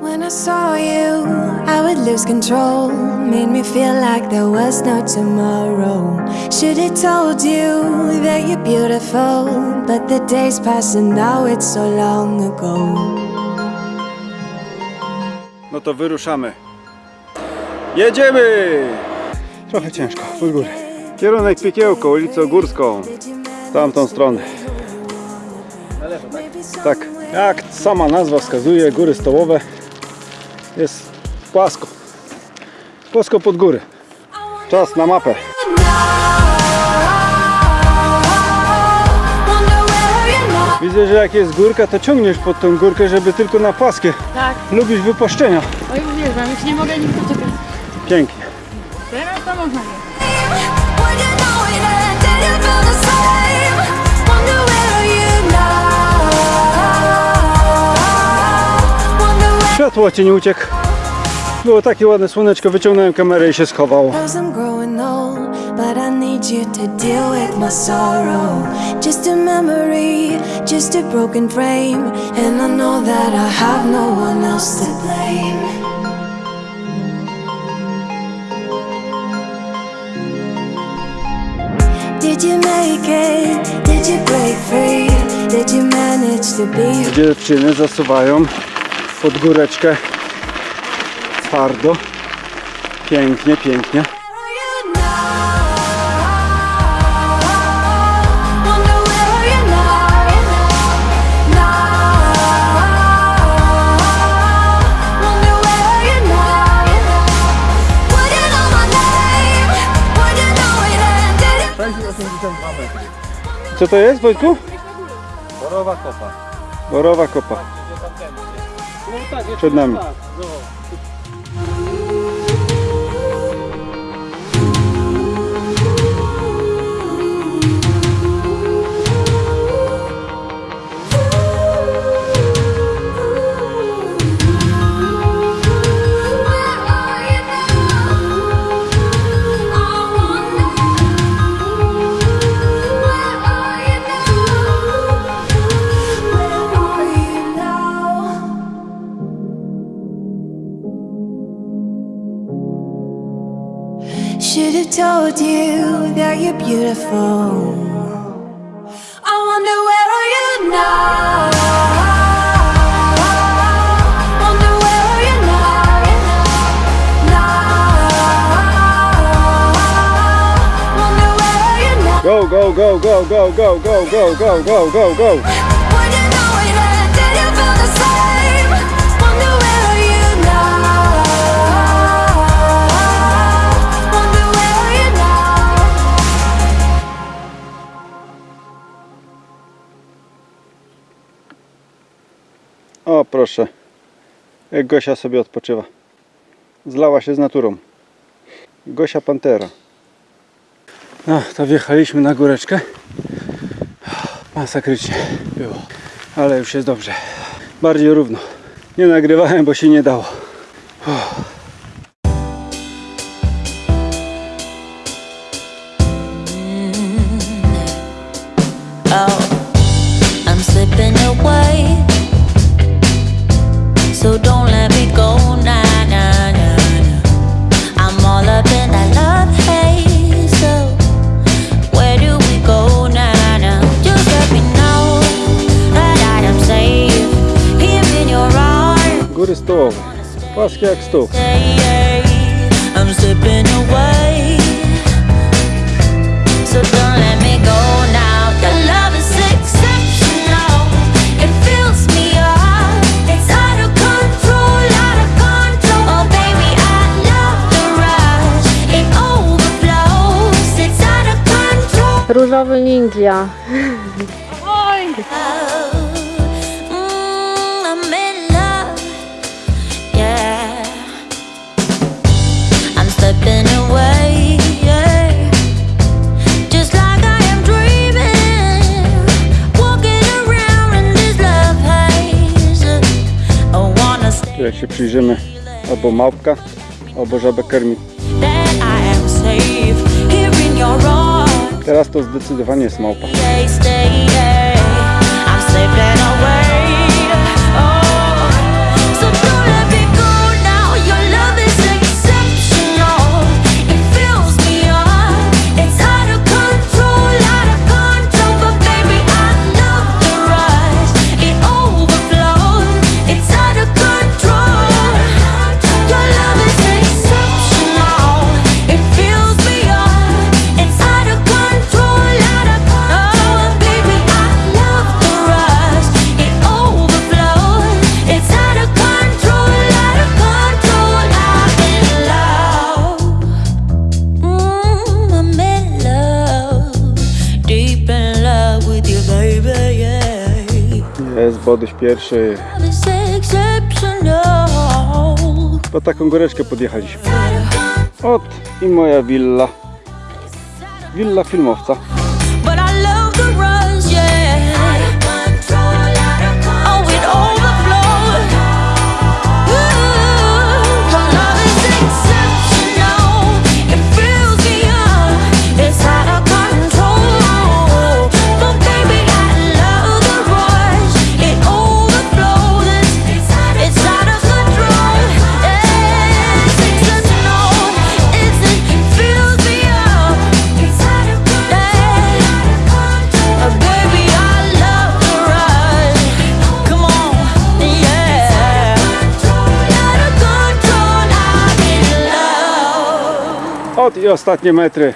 I saw you, I would lose control. Made me feel like there was no tomorrow. Should have told you that you're beautiful, but the days pass and now it's so long ago. No to wyruszamy. Jedziemy! Trochę ciężko, pod górę. Kierunek Piekiełko, ulicą Górską. W tamtą stronę. Tak, jak sama nazwa wskazuje, góry stołowe jest płasko. Płasko pod góry. Czas na mapę. Widzę, że jak jest górka, to ciągniesz pod tą górkę, żeby tylko na płaskie. Tak. Lubisz wypuszczenia. Oj, uwielbiam, już nie mogę nigdy czekać. Pięknie. Teraz to można Światło ci nie uciekł. Było takie ładne słoneczko, wyciągnąłem kamerę i się old, but I need you to deal with my sorrow. Just a memory, just a broken frame, and I know that I have no one else to blame. Did you make it? Did you break free? Did you manage to be Dziewczyny zasuwają pod góreczkę twardo. Pięknie, pięknie. Co to jest, Wojtku? Borowa kopa. Borowa kopa. Ну так, якщо Чуть нам. так, told you that you're beautiful. I wonder where are you now? Go, go, go, go, go, go, go, go, go, go, go, go. O, proszę. Jak Gosia sobie odpoczywa. Zlała się z naturą. Gosia Pantera. No, to wjechaliśmy na góreczkę. Masakrycznie było. Ale już jest dobrze. Bardziej równo. Nie nagrywałem, bo się nie dało. Oh, Płaskie jak stół. I'm slipping away. So don't let me go now. The love is exceptional. It fills me up. It's out of control, out of control. Oh baby, I love the rush. It overflows. It's out of control. Różowy ninja. jak się przyjrzymy, albo małpka, albo żabę kermi. Teraz to zdecydowanie jest małpa. jest Bodyś pierwszy. Po taką góreczkę podjechaliśmy. Ot i moja willa. Willa filmowca. i ostatnie metry.